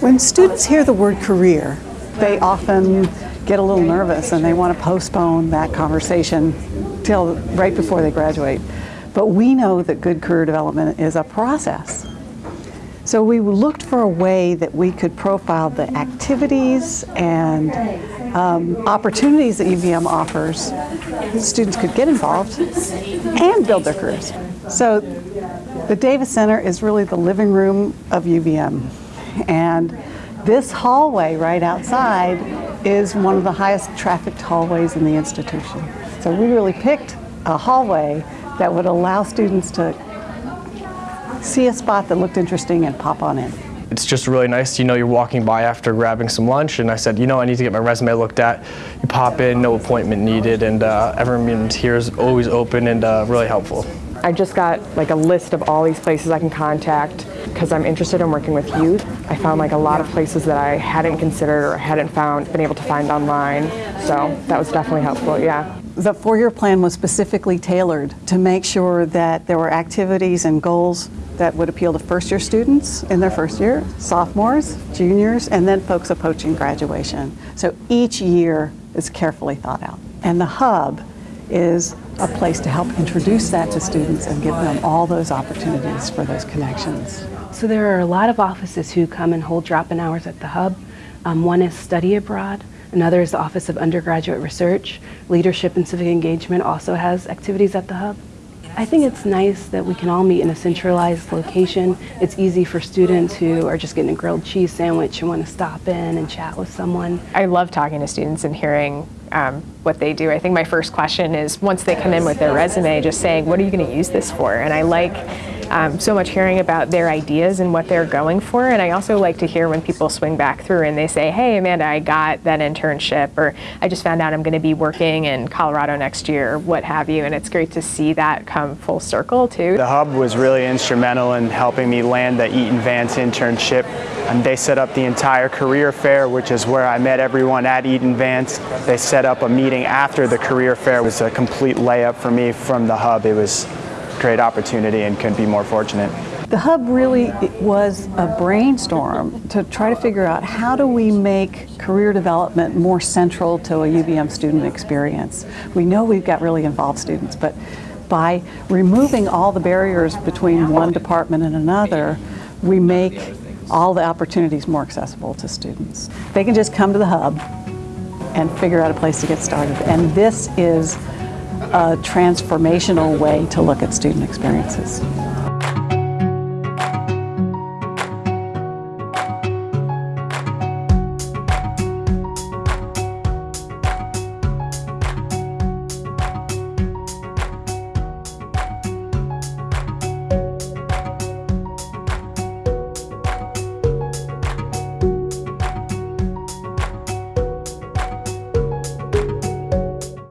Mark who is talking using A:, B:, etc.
A: When students hear the word career, they often get a little nervous and they want to postpone that conversation till right before they graduate. But we know that good career development is a process. So we looked for a way that we could profile the activities and um, opportunities that UVM offers. Students could get involved and build their careers. So the Davis Center is really the living room of UVM. And this hallway right outside is one of the highest trafficked hallways in the institution. So we really picked a hallway that would allow students to see a spot that looked interesting and pop on in.
B: It's just really nice, you know, you're walking by after grabbing some lunch and I said, you know, I need to get my resume looked at. You pop in, no appointment needed, and uh, everyone here is always open and uh, really helpful.
C: I just got like a list of all these places I can contact because I'm interested in working with youth. I found like a lot of places that I hadn't considered or hadn't found, been able to find online. So that was definitely helpful, yeah.
A: The four-year plan was specifically tailored to make sure that there were activities and goals that would appeal to first-year students in their first year, sophomores, juniors, and then folks approaching graduation. So each year is carefully thought out. And the hub is a place to help introduce that to students and give them all those opportunities for those connections.
D: So there are a lot of offices who come and hold drop-in hours at the hub. Um, one is Study Abroad. Another is the Office of Undergraduate Research. Leadership and Civic Engagement also has activities at the hub. I think it's nice that we can all meet in a centralized location. It's easy for students who are just getting a grilled cheese sandwich and want to stop in and chat with someone.
E: I love talking to students and hearing um, what they do. I think my first question is once they come in with their resume, just saying, what are you going to use this for? And I like um, so much hearing about their ideas and what they're going for. And I also like to hear when people swing back through and they say, hey, Amanda, I got that internship, or I just found out I'm going to be working in Colorado next year, what have you. And it's great to see that come full circle, too.
F: The Hub was really instrumental in helping me land the Eaton Vance internship. And they set up the entire career fair, which is where I met everyone at Eaton Vance. They set up a meeting after the career fair. It was a complete layup for me from the Hub. It was great opportunity and couldn't be more fortunate.
A: The hub really was a brainstorm to try to figure out how do we make career development more central to a UVM student experience. We know we've got really involved students, but by removing all the barriers between one department and another, we make all the opportunities more accessible to students. They can just come to the hub and figure out a place to get started. And this is a transformational way to look at student experiences.